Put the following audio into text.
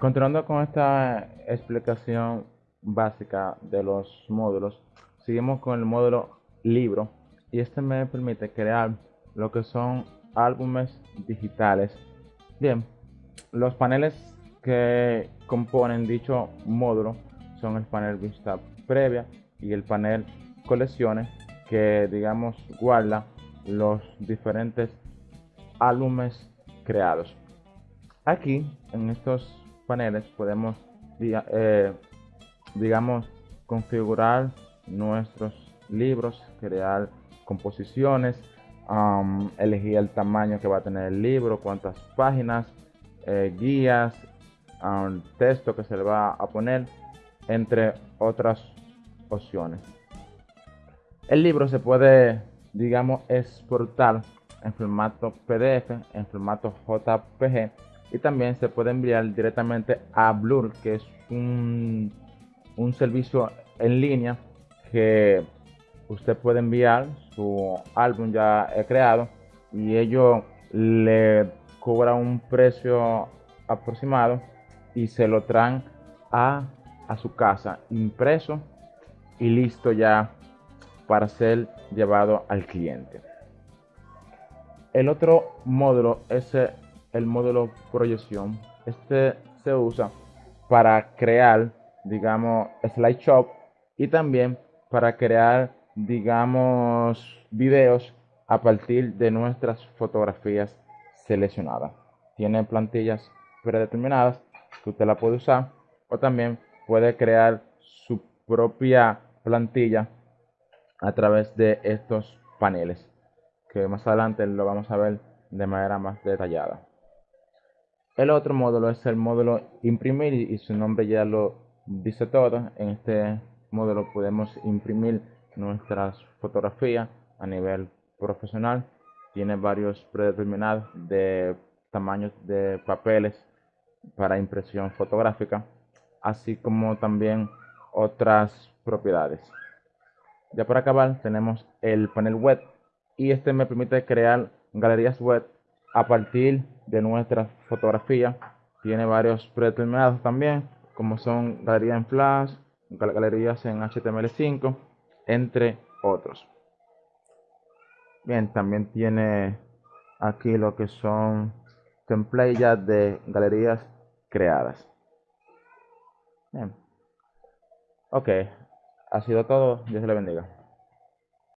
Continuando con esta explicación básica de los módulos, seguimos con el módulo libro y este me permite crear lo que son álbumes digitales. Bien, los paneles que componen dicho módulo son el panel vista previa y el panel colecciones que digamos guarda los diferentes álbumes creados. Aquí en estos paneles podemos eh, digamos configurar nuestros libros, crear composiciones, elegir el tamaño que va a tener el libro, cuántas páginas, eh, guías, texto que se le va a poner, entre otras opciones. El libro se puede, digamos, exportar en formato PDF, en formato JPG y también se puede enviar directamente a Blur, que es un, un servicio en línea que usted puede enviar su álbum ya creado y ello le cobra un precio aproximado y se lo traen a, a su casa impreso y listo ya para ser llevado al cliente. El otro módulo es el módulo proyección. Este se usa para crear, digamos, slideshop y también para crear, digamos, videos a partir de nuestras fotografías seleccionadas. Tiene plantillas predeterminadas que usted la puede usar o también puede crear su propia plantilla a través de estos paneles que más adelante lo vamos a ver de manera más detallada el otro módulo es el módulo imprimir y su nombre ya lo dice todo. En este módulo podemos imprimir nuestras fotografías a nivel profesional. Tiene varios predeterminados de tamaños de papeles para impresión fotográfica así como también otras propiedades. Ya para acabar tenemos el panel web y este me permite crear galerías web a partir de nuestra fotografía. Tiene varios predeterminados también, como son galerías en Flash, galerías en HTML5, entre otros. Bien, también tiene aquí lo que son templates de galerías creadas. Bien. Ok, ha sido todo. Dios le bendiga.